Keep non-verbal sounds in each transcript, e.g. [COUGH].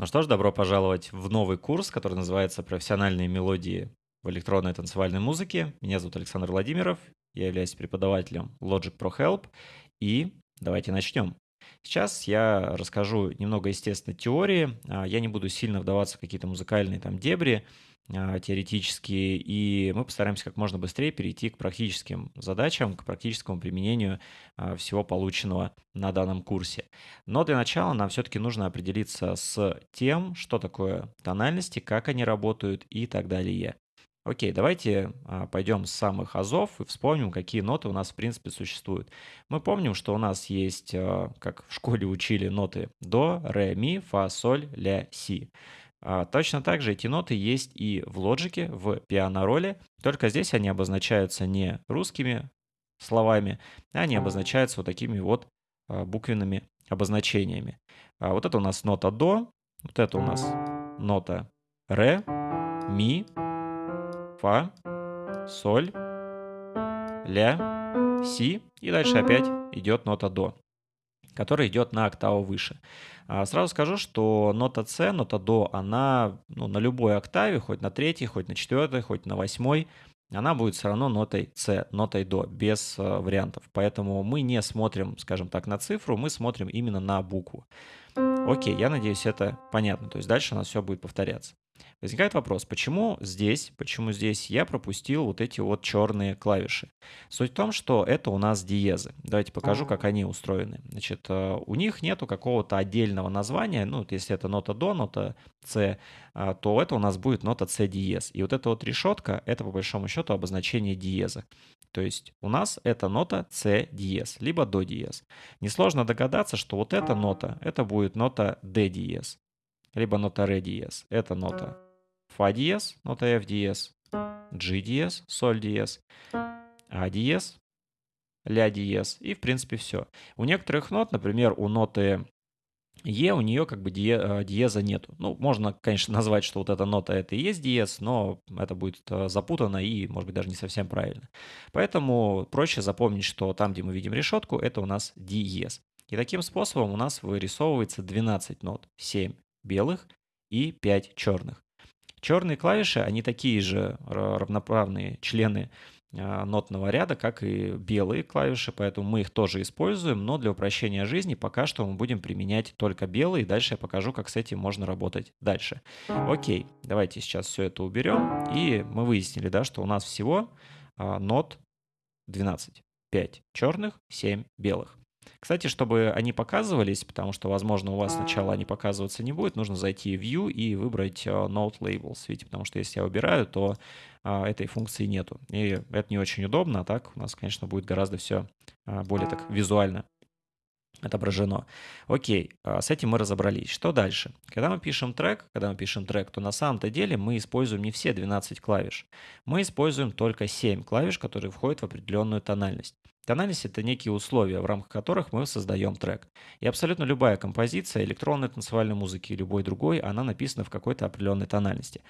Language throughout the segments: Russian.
Ну что ж, добро пожаловать в новый курс, который называется «Профессиональные мелодии в электронной танцевальной музыке». Меня зовут Александр Владимиров, я являюсь преподавателем Logic Pro Help, и давайте начнем. Сейчас я расскажу немного, естественно, теории, а, я не буду сильно вдаваться в какие-то музыкальные там дебри, а, теоретические, и мы постараемся как можно быстрее перейти к практическим задачам, к практическому применению а, всего полученного на данном курсе. Но для начала нам все-таки нужно определиться с тем, что такое тональности, как они работают и так далее. Окей, давайте а, пойдем с самых азов и вспомним, какие ноты у нас в принципе существуют. Мы помним, что у нас есть, как в школе [LAUGHS] учили, ноты до, ре, ми, фа, соль, ля, си. А, точно так же эти ноты есть и в лоджике, в пиано-роле, только здесь они обозначаются не русскими словами, а они обозначаются вот такими вот а, буквенными обозначениями. А вот это у нас нота до, вот это у нас нота ре, ми, фа, соль, ля, си, и дальше опять идет нота до который идет на октаву выше. А, сразу скажу, что нота С, нота до, она ну, на любой октаве, хоть на третьей, хоть на четвертой, хоть на восьмой, она будет все равно нотой С, нотой до, без э, вариантов. Поэтому мы не смотрим, скажем так, на цифру, мы смотрим именно на букву. Окей, я надеюсь, это понятно. То есть дальше у нас все будет повторяться. Возникает вопрос, почему здесь, почему здесь я пропустил вот эти вот черные клавиши? Суть в том, что это у нас диезы. Давайте покажу, как они устроены. Значит, э, у них нету какого-то отдельного названия, ну, если это нота до, нота С, э, то это у нас будет нота С диез. И вот эта вот решетка, это по большому счету обозначение диеза. То есть у нас это нота С диез, либо до диез. Несложно догадаться, что вот эта нота, это будет нота Д диез либо нота ре диез. Это нота фа диез, нота f диез, g диез, соль диез, а диез, ля диез и в принципе все. У некоторых нот, например, у ноты Е у нее как бы э, диеза нету. Ну, можно, конечно, [LAUGHS] назвать, что вот эта нота это и есть диез, но это будет э, запутанно и, может быть, даже не совсем правильно. Поэтому проще запомнить, что там, где мы видим решетку, это у нас диез. И таким способом у нас вырисовывается 12 нот, 7 белых и 5 черных. Черные клавиши, они такие же равноправные члены а, нотного ряда, как и белые клавиши, поэтому мы их тоже используем, но для упрощения жизни пока что мы будем применять только белые, дальше я покажу, как с этим можно работать дальше. Окей, давайте сейчас все это уберем, и мы выяснили, да, что у нас всего а, нот 12. 5 черных, 7 белых. Кстати, чтобы они показывались, потому что, возможно, у вас сначала они показываться не будет, нужно зайти в View и выбрать э, Note Labels. Видите, потому что если я убираю, то а, этой функции нету. И это не очень удобно, а так у нас, конечно, будет гораздо все а, более так визуально отображено. Окей, а, с этим мы разобрались. Что дальше? Когда мы пишем трек, когда мы пишем трек, то на самом-то деле мы используем не все 12 клавиш. Мы используем только 7 клавиш, которые входят в определенную тональность. Тональность — это некие условия, в рамках которых мы создаем трек. И абсолютно любая композиция электронной танцевальной музыки и любой другой, она написана в какой-то определенной тональности.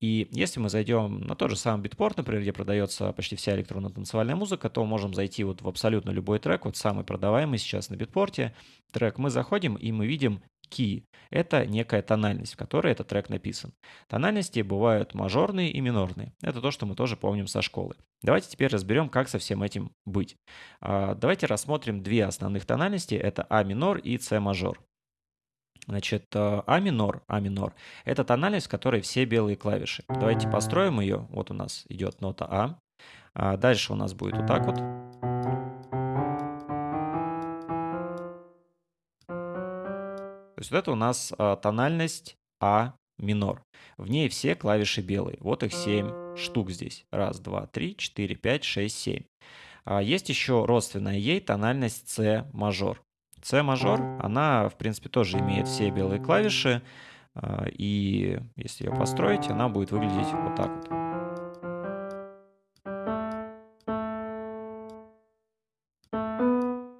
И если мы зайдем на тот же самый битпорт, например, где продается почти вся электронно-танцевальная музыка, то можем зайти вот в абсолютно любой трек, вот самый продаваемый сейчас на битпорте трек, мы заходим и мы видим key. Это некая тональность, в которой этот трек написан. Тональности бывают мажорные и минорные. Это то, что мы тоже помним со школы. Давайте теперь разберем, как со всем этим быть. А, давайте рассмотрим две основных тональности. Это А минор и С мажор. Значит, э, А минор, А минор – это тональность, в которой все белые клавиши. Давайте построим ее. Вот у нас идет нота А. а дальше у нас будет вот так вот. То есть вот это у нас а, тональность А минор. В ней все клавиши белые. Вот их 7 штук здесь. Раз, два, три, четыре, пять, шесть, семь. А есть еще родственная ей тональность С мажор. С мажор, она, в принципе, тоже имеет все белые клавиши. А, и если ее построить, она будет выглядеть вот так вот.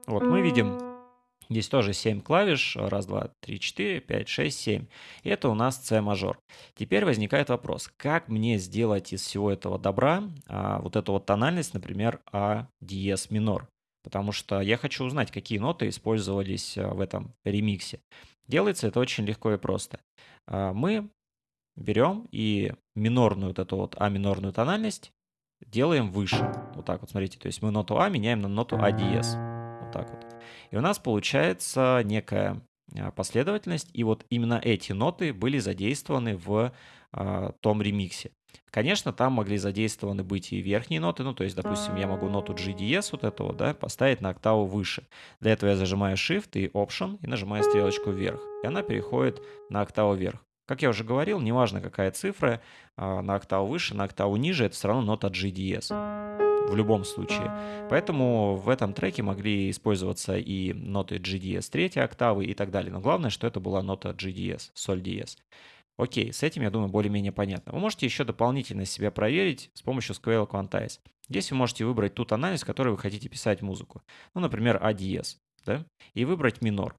Вот мы видим Здесь тоже 7 клавиш. Раз, два, три, четыре, пять, шесть, семь. И это у нас С мажор. Теперь возникает вопрос, как мне сделать из всего этого добра а, вот эту вот тональность, например, А диез минор? Потому что я хочу узнать, какие ноты использовались а, в этом ремиксе. Делается это очень легко и просто. А, мы берем и минорную вот эту вот А минорную тональность делаем выше. Вот так вот, смотрите. То есть мы ноту А меняем на ноту А диез. Вот так вот. И у нас получается некая а, последовательность, и вот именно эти ноты были задействованы в а, том ремиксе. Конечно, там могли задействованы быть и верхние ноты, ну, то есть, допустим, я могу ноту G диез вот этого, да, поставить на октаву выше. Для этого я зажимаю Shift и Option и нажимаю стрелочку вверх, и она переходит на октаву вверх. Как я уже говорил, неважно какая цифра, а, на октаву выше, на октаву ниже, это все равно нота G диез в любом случае. Поэтому в этом треке могли использоваться и ноты G диез третьей октавы и так далее. Но главное, что это была нота G диез, соль диез. Окей, с этим, я думаю, более-менее понятно. Вы можете еще дополнительно себя проверить с помощью SQL Quantize. Здесь вы можете выбрать тот анализ, который вы хотите писать музыку. Ну, например, А диез, да? И выбрать минор.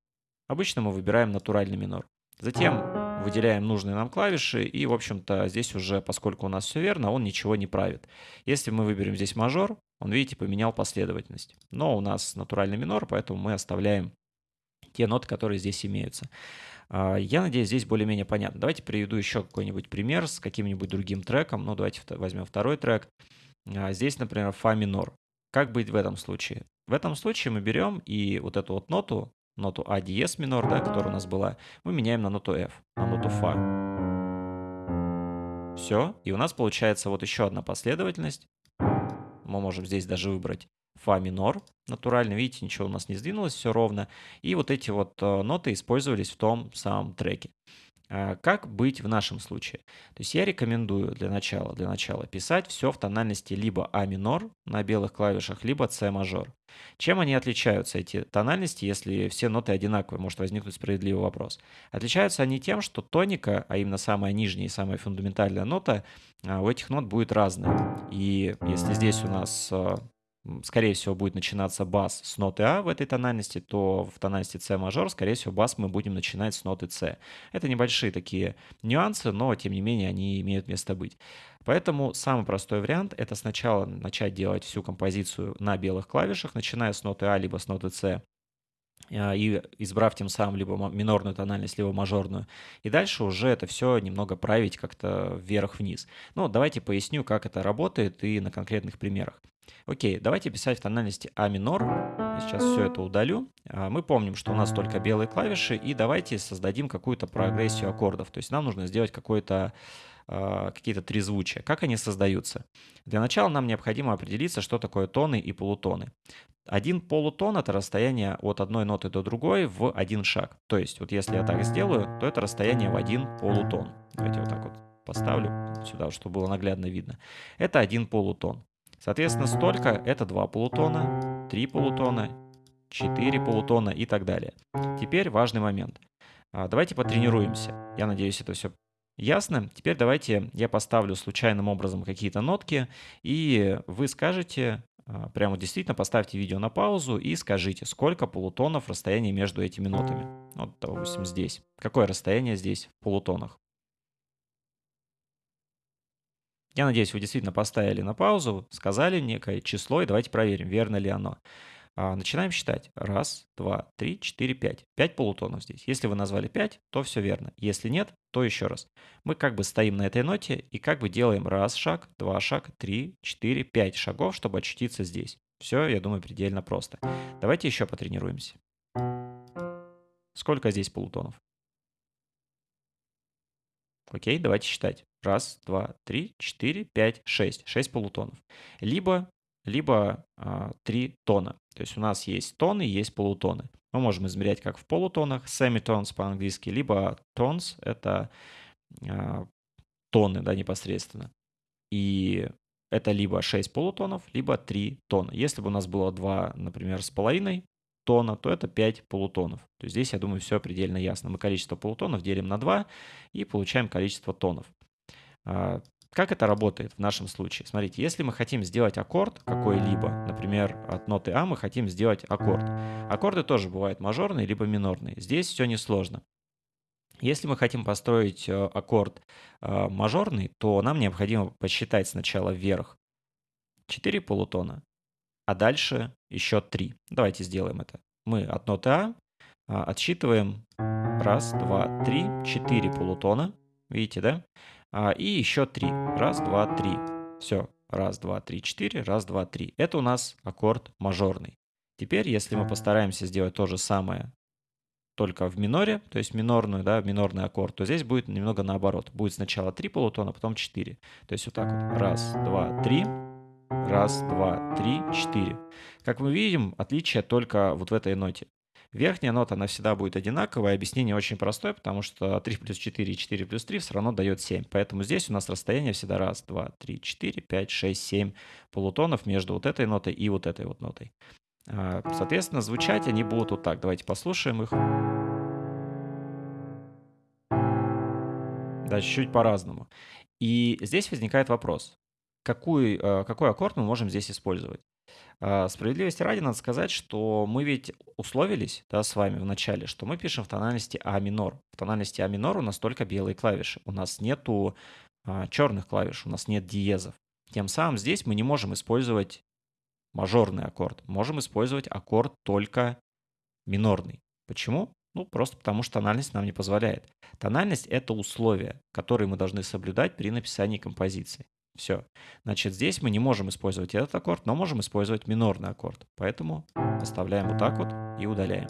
Обычно мы выбираем натуральный минор. Затем выделяем нужные нам клавиши, и, в общем-то, здесь уже, поскольку у нас все верно, он ничего не правит. Если мы выберем здесь мажор, он, видите, поменял последовательность. Но у нас натуральный минор, поэтому мы оставляем те ноты, которые здесь имеются. А, я надеюсь, здесь более-менее понятно. Давайте приведу еще какой-нибудь пример с каким-нибудь другим треком. Ну, давайте возьмем второй трек. А, здесь, например, фа минор. Как быть в этом случае? В этом случае мы берем и вот эту вот ноту, ноту А диез минор, да, которая у нас была, мы меняем на ноту F, на ноту фа. Все, и у нас получается вот еще одна последовательность. Мы можем здесь даже выбрать фа минор натурально. Видите, ничего у нас не сдвинулось, все ровно. И вот эти вот э, ноты использовались в том самом треке. А, как быть в нашем случае? То есть я рекомендую для начала, для начала писать все в тональности либо А минор на белых клавишах, либо С мажор. Чем они отличаются, эти тональности, если все ноты одинаковые? Может возникнуть справедливый вопрос. Отличаются они тем, что тоника, а именно самая нижняя и самая фундаментальная нота, а, у этих нот будет разная. И если здесь у нас э, скорее всего, будет начинаться бас с ноты А в этой тональности, то в тональности С мажор, скорее всего, бас мы будем начинать с ноты С. Это небольшие такие нюансы, но, тем не менее, они имеют место быть. Поэтому самый простой вариант – это сначала начать делать всю композицию на белых клавишах, начиная с ноты А либо с ноты С, а, и избрав тем самым либо минорную тональность, либо мажорную. И дальше уже это все немного править как-то вверх-вниз. Ну, давайте поясню, как это работает и на конкретных примерах. Окей, давайте писать в тональности А минор. Сейчас все это удалю. А, мы помним, что у нас только белые клавиши, и давайте создадим какую-то прогрессию аккордов. То есть нам нужно сделать какой-то а, какие-то трезвучия. Как они создаются? Для начала нам необходимо определиться, что такое тоны и полутоны. Один полутон – это расстояние от одной ноты до другой в один шаг. То есть, вот если я так сделаю, то это расстояние в один полутон. Давайте вот так вот поставлю сюда, чтобы было наглядно видно. Это один полутон. Соответственно, столько – это два полутона, три полутона, четыре полутона и так далее. Теперь важный момент. А, давайте потренируемся. Я надеюсь, это все ясно. Теперь давайте я поставлю случайным образом какие-то нотки, и вы скажете, а, прямо действительно поставьте видео на паузу и скажите, сколько полутонов расстояние между этими нотами. Вот, допустим, здесь. Какое расстояние здесь в полутонах? Я надеюсь, вы действительно поставили на паузу, сказали некое число, и давайте проверим, верно ли оно. А, начинаем считать. Раз, два, три, четыре, пять. Пять полутонов здесь. Если вы назвали пять, то все верно. Если нет, то еще раз. Мы как бы стоим на этой ноте и как бы делаем раз шаг, два шаг, три, четыре, пять шагов, чтобы очутиться здесь. Все, я думаю, предельно просто. Давайте еще потренируемся. Сколько здесь полутонов? Окей, давайте считать. Раз, два, три, четыре, пять, шесть. Шесть полутонов. Либо, либо а, три тона. То есть у нас есть тоны, есть полутоны. Мы можем измерять как в полутонах, semitones по-английски, либо tones — это а, тоны, да, непосредственно. И это либо 6 полутонов, либо 3 тона. Если бы у нас было 2, например, с половиной тона, то это 5 полутонов. То есть здесь, я думаю, все предельно ясно. Мы количество полутонов делим на 2 и получаем количество тонов. А, как это работает в нашем случае? Смотрите, если мы хотим сделать аккорд какой-либо, например, от ноты А мы хотим сделать аккорд. Аккорды тоже бывают мажорные либо минорные. Здесь все несложно. Если мы хотим построить э, аккорд э, мажорный, то нам необходимо посчитать сначала вверх 4 полутона, а дальше еще 3. Давайте сделаем это. Мы от ноты А а, отсчитываем раз, два, три, четыре полутона. Видите, да? А, и еще три. Раз, два, три. Все. Раз, два, три, четыре. Раз, два, три. Это у нас аккорд мажорный. Теперь, если мы постараемся сделать то же самое, только в миноре, то есть минорную, да, минорный аккорд, то здесь будет немного наоборот. Будет сначала 3 полутона, потом 4. То есть вот так вот. Раз, два, три. Раз, два, три, четыре. Как мы видим, отличие только вот в этой ноте. Верхняя нота, она всегда будет одинаковая. Объяснение очень простое, потому что 3 плюс 4 и 4 плюс 3 все равно дает 7. Поэтому здесь у нас расстояние всегда раз, два, три, четыре, пять, шесть, семь полутонов между вот этой нотой и вот этой вот нотой. А, соответственно, звучать они будут вот так. Давайте послушаем их. Да, чуть-чуть по-разному. И здесь возникает вопрос. Какой, э, какой аккорд мы можем здесь использовать? А, справедливости ради надо сказать, что мы ведь условились да, с вами в начале, что мы пишем в тональности А минор. В тональности А минор у нас только белые клавиши. У нас нету а, черных клавиш, у нас нет диезов. Тем самым здесь мы не можем использовать мажорный аккорд. Можем использовать аккорд только минорный. Почему? Ну, просто потому что тональность нам не позволяет. Тональность – это условия, которые мы должны соблюдать при написании композиции. Все. Значит, здесь мы не можем использовать этот аккорд, но можем использовать минорный аккорд. Поэтому оставляем вот так вот и удаляем.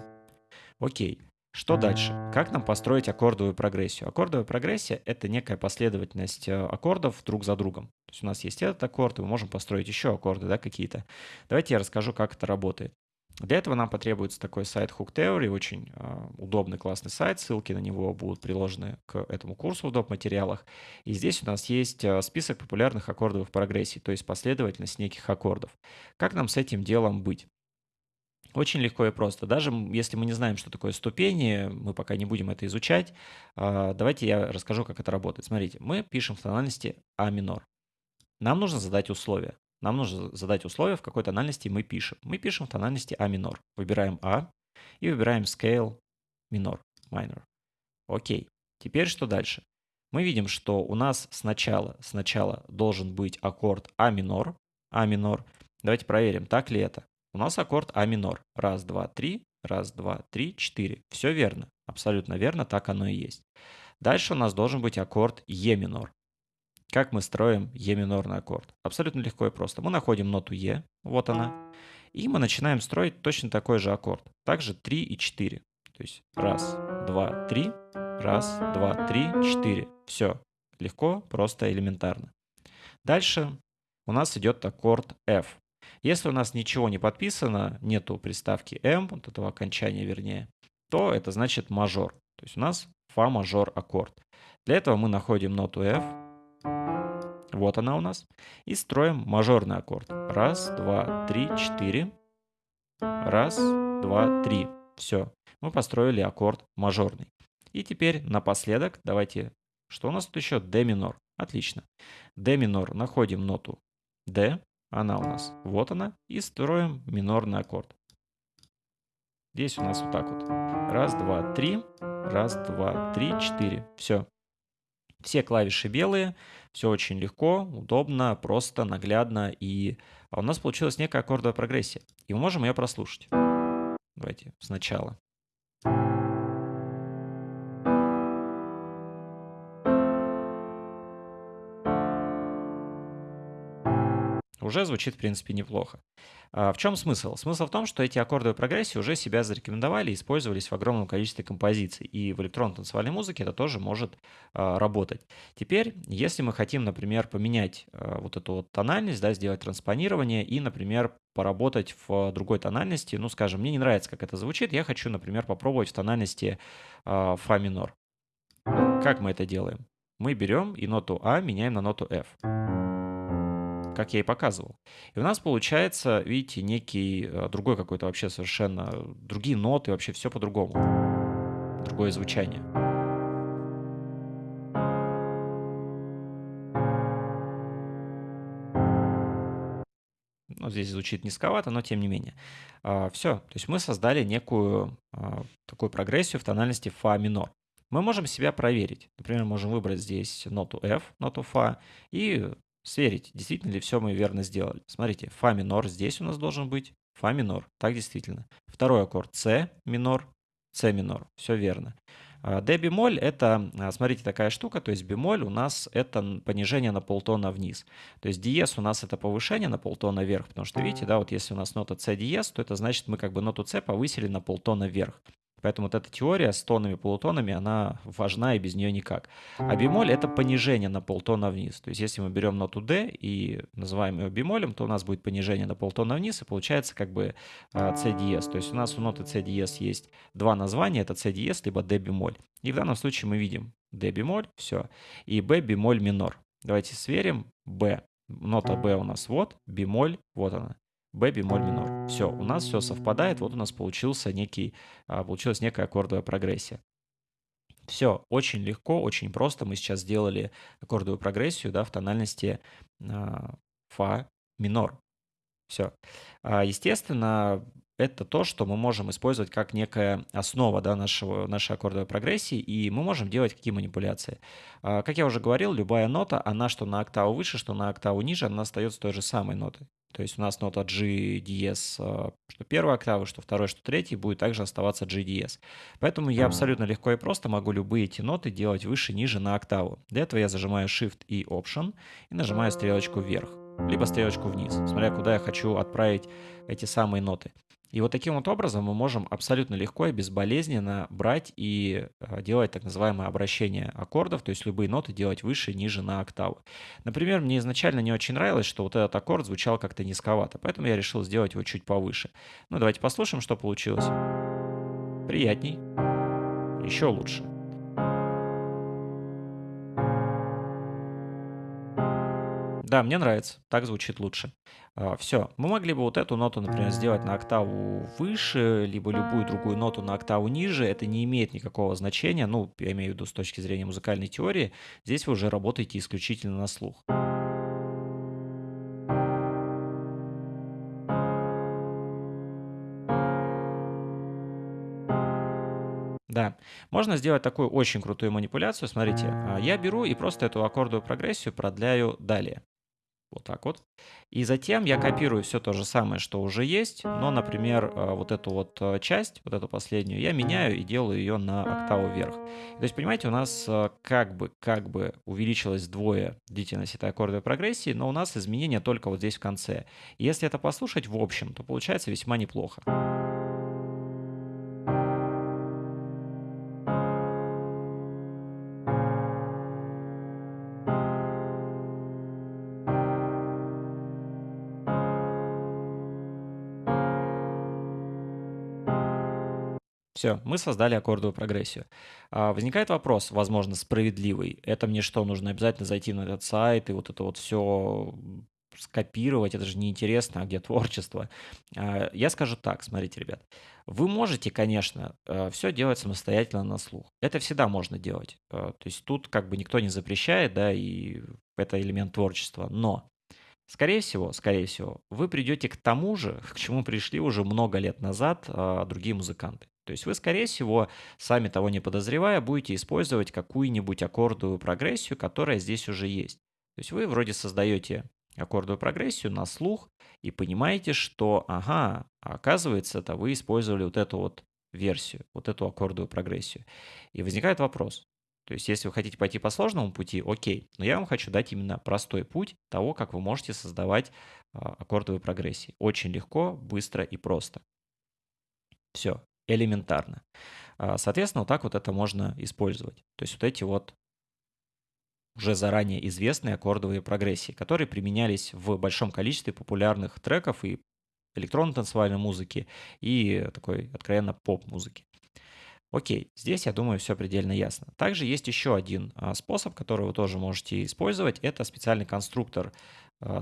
Окей. Что дальше? Как нам построить аккордовую прогрессию? Аккордовая прогрессия — это некая последовательность э, аккордов друг за другом. То есть у нас есть этот аккорд, и мы можем построить еще аккорды да, какие-то. Давайте я расскажу, как это работает. Для этого нам потребуется такой сайт Hook Theory, очень э, удобный, классный сайт, ссылки на него будут приложены к этому курсу в доп. материалах. И здесь у нас есть э, список популярных аккордовых прогрессий, то есть последовательность неких аккордов. Как нам с этим делом быть? Очень легко и просто. Даже если мы не знаем, что такое ступени, мы пока не будем это изучать, э, давайте я расскажу, как это работает. Смотрите, мы пишем в тональности А минор. Нам нужно задать условия. Нам нужно задать условия, в какой тональности мы пишем. Мы пишем в тональности А минор. Выбираем А и выбираем scale минор, minor. Окей. Теперь что дальше? Мы видим, что у нас сначала, сначала должен быть аккорд А минор. А минор. Давайте проверим, так ли это. У нас аккорд А минор. Раз, два, три. Раз, два, три, четыре. Все верно. Абсолютно верно, так оно и есть. Дальше у нас должен быть аккорд Е минор. Как мы строим Е минорный аккорд? Абсолютно легко и просто. Мы находим ноту Е, вот она, и мы начинаем строить точно такой же аккорд. Также 3 и 4. То есть раз, два, три, раз, два, три, четыре. Все. Легко, просто, элементарно. Дальше у нас идет аккорд F. Если у нас ничего не подписано, нету приставки M, вот этого окончания вернее, то это значит мажор. То есть у нас фа мажор аккорд. Для этого мы находим ноту F, вот она у нас. И строим мажорный аккорд. Раз, два, три, четыре. Раз, два, три. Все. Мы построили аккорд мажорный. И теперь напоследок давайте... Что у нас тут еще? D минор. Отлично. D минор. Находим ноту D. Она у нас. Вот она. И строим минорный аккорд. Здесь у нас вот так вот. Раз, два, три. Раз, два, три, четыре. Все. Все клавиши белые. Все очень легко, удобно, просто, наглядно. И у нас получилась некая аккордовая прогрессия. И мы можем ее прослушать. Давайте сначала. Уже звучит, в принципе, неплохо. А в чем смысл? Смысл в том, что эти аккордовые прогрессии уже себя зарекомендовали и использовались в огромном количестве композиций. И в электронной танцевальной музыке это тоже может а, работать. Теперь, если мы хотим, например, поменять а, вот эту вот тональность, да, сделать транспонирование и, например, поработать в другой тональности, ну, скажем, мне не нравится, как это звучит, я хочу, например, попробовать в тональности фа минор. Как мы это делаем? Мы берем и ноту А меняем на ноту F как я и показывал. И у нас получается, видите, некий э, другой какой-то вообще совершенно, другие ноты, вообще все по-другому. Другое звучание. Ну, здесь звучит низковато, но тем не менее. А, все, то есть мы создали некую а, такую прогрессию в тональности фа минор. Мы можем себя проверить. Например, можем выбрать здесь ноту F, ноту фа, и сверить, действительно ли все мы верно сделали. Смотрите, фа минор здесь у нас должен быть, фа минор, так действительно. Второй аккорд С минор, С минор. Все верно. D бемоль это, смотрите, такая штука, то есть бемоль у нас это понижение на полтона вниз. То есть диез у нас это повышение на полтона вверх, потому что видите, да, вот если у нас нота С диез, то это значит мы как бы ноту С повысили на полтона вверх. Поэтому вот эта теория с тонами, полутонами, она важна и без нее никак. А бемоль — это понижение на полтона вниз. То есть если мы берем ноту D и называем ее бемолем, то у нас будет понижение на полтона вниз, и получается как бы C диез. То есть у нас у ноты C диез есть два названия, это C диез, либо D бемоль. И в данном случае мы видим D бемоль, все, и B бемоль минор. Давайте сверим. B. Нота B у нас вот, бемоль, вот она. Б бемоль минор. Все, у нас все совпадает, вот у нас получился некий, а, получилась некая аккордовая прогрессия. Все, очень легко, очень просто. Мы сейчас сделали аккордовую прогрессию да, в тональности а, фа минор. Все. А, естественно, это то, что мы можем использовать как некая основа да, нашего, нашей аккордовой прогрессии, и мы можем делать какие манипуляции. Как я уже говорил, любая нота, она что на октаву выше, что на октаву ниже, она остается той же самой нотой. То есть у нас нота G диез, а, что первая октава, что второй, что третий, будет также оставаться G диез. Поэтому я абсолютно легко и просто могу любые эти ноты делать выше, ниже на октаву. Для этого я зажимаю Shift и Option и нажимаю стрелочку вверх, либо стрелочку вниз, смотря куда я хочу отправить эти самые ноты. И вот таким вот образом мы можем абсолютно легко и безболезненно брать и а, делать так называемое обращение аккордов, то есть любые ноты делать выше, ниже на октаву. Например, мне изначально не очень нравилось, что вот этот аккорд звучал как-то низковато, поэтому я решил сделать его чуть повыше. Ну, давайте послушаем, что получилось. Приятней. Еще лучше. Да, мне нравится, так звучит лучше. А, Все, мы могли бы вот эту ноту, например, сделать на октаву выше, либо любую другую ноту на октаву ниже. Это не имеет никакого значения, ну, я имею в виду с точки зрения музыкальной теории. Здесь вы уже работаете исключительно на слух. Да, можно сделать такую очень крутую манипуляцию. Смотрите, а, я беру и просто эту аккордовую прогрессию продляю далее. Вот так вот. И затем я копирую все то же самое, что уже есть, но, например, э, вот эту вот э, часть, вот эту последнюю, я меняю и делаю ее на октаву вверх. То есть, понимаете, у нас э, как бы, как бы увеличилось вдвое длительность этой аккордовой прогрессии, но у нас изменения только вот здесь в конце. И если это послушать в общем, то получается весьма неплохо. Все, мы создали аккордовую прогрессию. А, возникает вопрос, возможно, справедливый. Это мне что, нужно обязательно зайти на этот сайт и вот это вот все скопировать, это же неинтересно, а где творчество. А, я скажу так, смотрите, ребят. Вы можете, конечно, э, все делать самостоятельно на слух. Это всегда можно делать. Э, то есть тут как бы никто не запрещает, да, и это элемент творчества. Но Скорее всего, скорее всего, вы придете к тому же, [LAUGHS] к чему пришли уже много лет назад а, другие музыканты. То есть вы, скорее всего, сами того не подозревая, будете использовать какую-нибудь аккордовую прогрессию, которая здесь уже есть. То есть вы вроде создаете аккордовую прогрессию на слух и понимаете, что, ага, оказывается, это вы использовали вот эту вот версию, вот эту аккордовую прогрессию. И возникает вопрос. То есть, если вы хотите пойти по сложному пути, окей, но я вам хочу дать именно простой путь того, как вы можете создавать а, аккордовые прогрессии. Очень легко, быстро и просто. Все элементарно. А, соответственно, вот так вот это можно использовать. То есть вот эти вот уже заранее известные аккордовые прогрессии, которые применялись в большом количестве популярных треков и электронно-танцевальной музыки, и такой откровенно поп-музыки. Окей, здесь, я думаю, все предельно ясно. Также есть еще один а, способ, который вы тоже можете использовать. Это специальный конструктор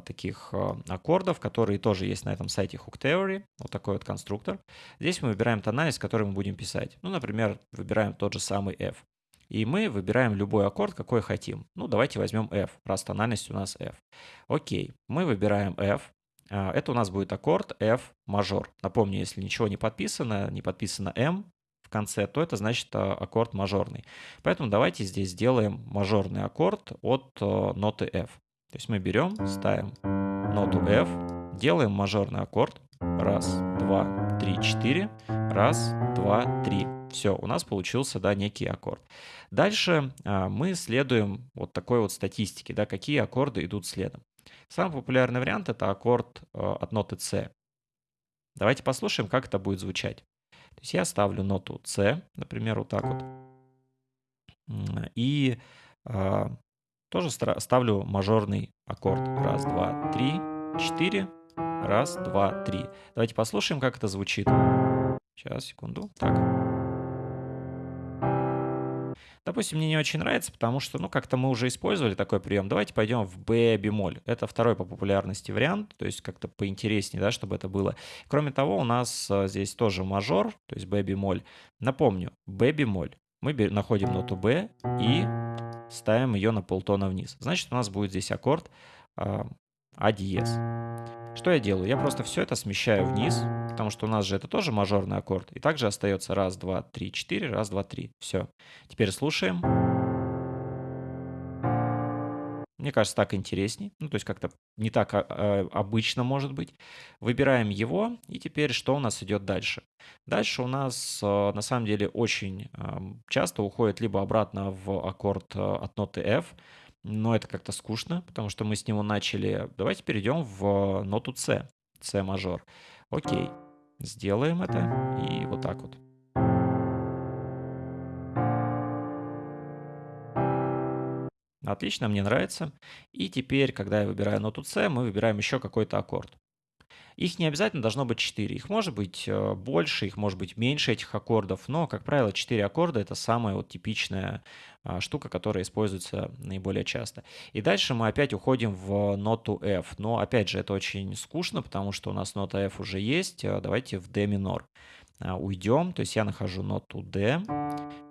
таких а, аккордов, которые тоже есть на этом сайте Hook Theory. Вот такой вот конструктор. Здесь мы выбираем тональность, который мы будем писать. Ну, например, выбираем тот же самый F. И мы выбираем любой аккорд, какой хотим. Ну, давайте возьмем F, раз тональность у нас F. Окей, мы выбираем F. Это у нас будет аккорд F мажор. Напомню, если ничего не подписано, не подписано M, в конце, то это значит аккорд мажорный. Поэтому давайте здесь сделаем мажорный аккорд от ноты F. То есть мы берем, ставим ноту F, делаем мажорный аккорд. Раз, два, три, четыре. Раз, два, три. Все, у нас получился, да, некий аккорд. Дальше а, мы следуем вот такой вот статистике, да, какие аккорды идут следом. Самый популярный вариант это аккорд а, от ноты С. Давайте послушаем, как это будет звучать. То есть я ставлю ноту С, например, вот так вот. И а, тоже ставлю мажорный аккорд. Раз, два, три, четыре. Раз, два, три. Давайте послушаем, как это звучит. Сейчас, секунду. Так. Допустим, мне не очень нравится, потому что, ну, как-то мы уже использовали такой прием. Давайте пойдем в B бемоль. Это второй по популярности вариант, то есть как-то поинтереснее, да, чтобы это было. Кроме того, у нас а, здесь тоже мажор, то есть B бемоль. Напомню, B бемоль. Мы находим ноту B и ставим ее на полтона вниз. Значит, у нас будет здесь аккорд а, а диез. Что я делаю? Я просто все это смещаю вниз, потому что у нас же это тоже мажорный аккорд. И также остается раз, два, три, четыре, раз, два, три. Все. Теперь слушаем. Мне кажется, так интересней. Ну, то есть как-то не так а, а, обычно может быть. Выбираем его, и теперь что у нас идет дальше? Дальше у нас а, на самом деле очень часто уходит либо обратно в аккорд от ноты F, но это как-то скучно, потому что мы с него начали. Давайте перейдем в ноту С, С мажор. Окей, сделаем это и вот так вот. Отлично, мне нравится. И теперь, когда я выбираю ноту С, мы выбираем еще какой-то аккорд. Их не обязательно должно быть 4. Их может быть э, больше, их может быть меньше этих аккордов, но, как правило, 4 аккорда — это самая вот типичная а, штука, которая используется наиболее часто. И дальше мы опять уходим в ноту F. Но, опять же, это очень скучно, потому что у нас нота F уже есть. Э, давайте в D минор а, уйдем. То есть я нахожу ноту D,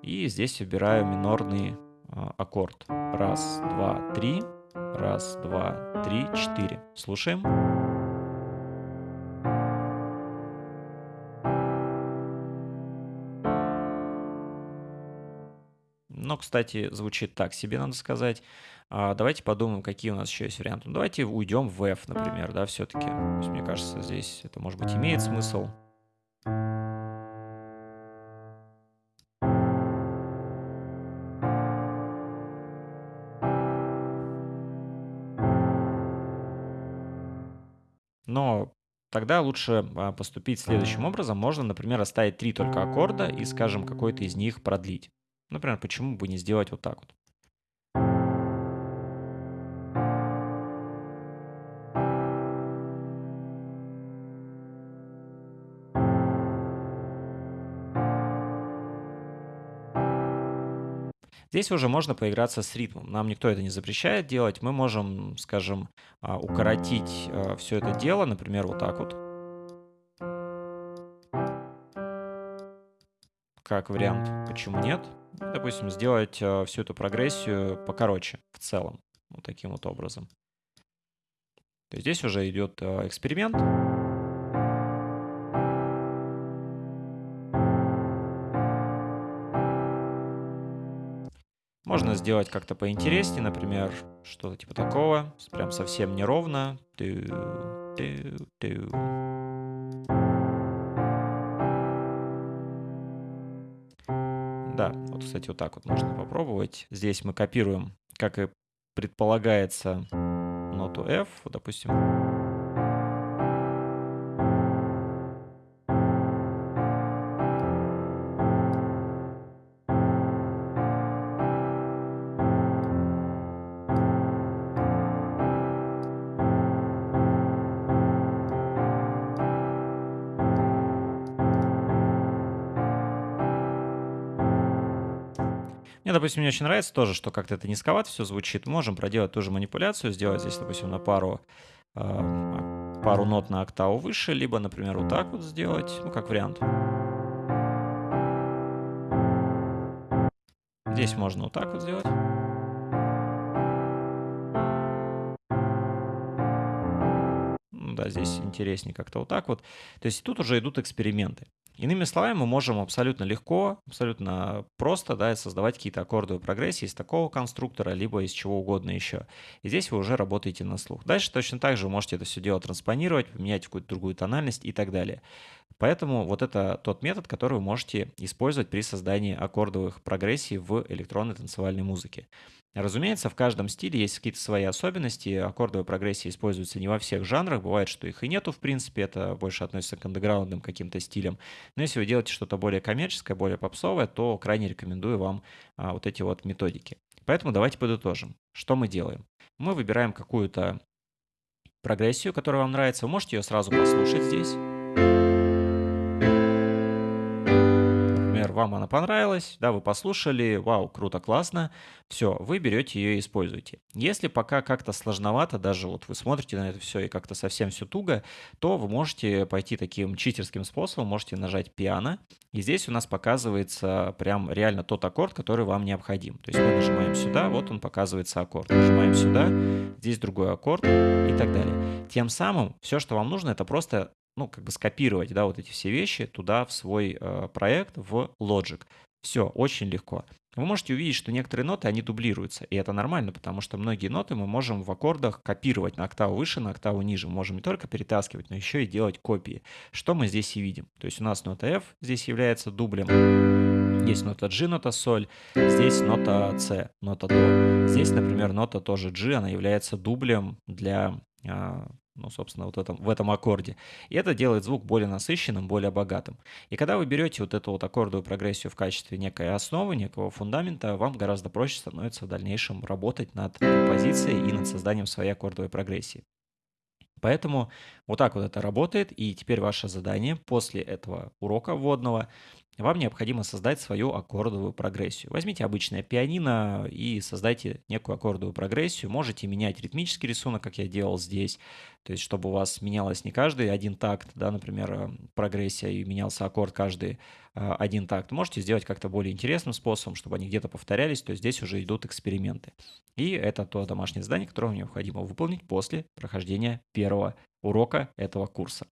и здесь выбираю минорный аккорд. Раз, два, три. Раз, два, три, четыре. Слушаем. Но, кстати, звучит так себе, надо сказать. А давайте подумаем, какие у нас еще есть варианты. Ну, давайте уйдем в F, например, да, все-таки. Мне кажется, здесь это, может быть, имеет смысл. Тогда лучше а, поступить следующим образом. Можно, например, оставить три только аккорда и, скажем, какой-то из них продлить. Например, почему бы не сделать вот так вот? Здесь уже можно поиграться с ритмом. Нам никто это не запрещает делать. Мы можем, скажем, а, укоротить а, все это дело, например, вот так вот. Как вариант, почему нет? допустим, сделать э, всю эту прогрессию покороче в целом, вот таким вот образом. То есть здесь уже идет эксперимент. Можно сделать как-то поинтереснее, например, что-то типа такого, прям совсем неровно. Да, вот, кстати, вот так вот можно попробовать. Здесь мы копируем, как и предполагается, ноту F, допустим. Допустим, не очень нравится тоже, что как-то это низковато все звучит. Можем проделать ту же манипуляцию, сделать здесь, допустим, на пару, э, пару нот на октаву выше, либо, например, вот так вот сделать, ну, как вариант. Здесь можно вот так вот сделать. Да, здесь интереснее как-то вот так вот. То есть тут уже идут эксперименты. Иными словами, мы можем абсолютно легко, абсолютно просто да, создавать какие-то аккордовые прогрессии из такого конструктора, либо из чего угодно еще. И здесь вы уже работаете на слух. Дальше точно так же вы можете это все дело транспонировать, поменять какую-то другую тональность и так далее. Поэтому вот это тот метод, который вы можете использовать при создании аккордовых прогрессий в электронной танцевальной музыке. Разумеется, в каждом стиле есть какие-то свои особенности. Аккордовые прогрессии используются не во всех жанрах. Бывает, что их и нету, в принципе. Это больше относится к андеграундным каким-то стилям. Но если вы делаете что-то более коммерческое, более попсовое, то крайне рекомендую вам а, вот эти вот методики. Поэтому давайте подытожим. Что мы делаем? Мы выбираем какую-то прогрессию, которая вам нравится. Вы можете ее сразу послушать здесь. Вам она понравилась, да, вы послушали, вау, круто, классно, все, вы берете ее и используете. Если пока как-то сложновато, даже вот вы смотрите на это все и как-то совсем все туго, то вы можете пойти таким читерским способом, можете нажать пиано, и здесь у нас показывается прям реально тот аккорд, который вам необходим. То есть мы нажимаем сюда, вот он показывается аккорд, нажимаем сюда, здесь другой аккорд и так далее. Тем самым все, что вам нужно, это просто ну, как бы скопировать, да, вот эти все вещи туда в свой э, проект, в Logic. Все, очень легко. Вы можете увидеть, что некоторые ноты, они дублируются, и это нормально, потому что многие ноты мы можем в аккордах копировать на октаву выше, на октаву ниже. Мы можем не только перетаскивать, но еще и делать копии. Что мы здесь и видим. То есть у нас нота F здесь является дублем, здесь нота G, нота соль, здесь нота C, нота до. Здесь, например, нота тоже G, она является дублем для а, ну, собственно, вот этом, в этом аккорде. И это делает звук более насыщенным, более богатым. И когда вы берете вот эту вот аккордовую прогрессию в качестве некой основы, некого фундамента, вам гораздо проще становится в дальнейшем работать над композицией и над созданием своей аккордовой прогрессии. Поэтому вот так вот это работает, и теперь ваше задание после этого урока вводного вам необходимо создать свою аккордовую прогрессию. Возьмите обычное пианино и создайте некую аккордовую прогрессию. Можете менять ритмический рисунок, как я делал здесь, то есть чтобы у вас менялось не каждый один такт, да, например, э, прогрессия и менялся аккорд каждый э, один такт. Можете сделать как-то более интересным способом, чтобы они где-то повторялись, то есть здесь уже идут эксперименты. И это то домашнее задание, которое вам необходимо выполнить после прохождения первого урока этого курса.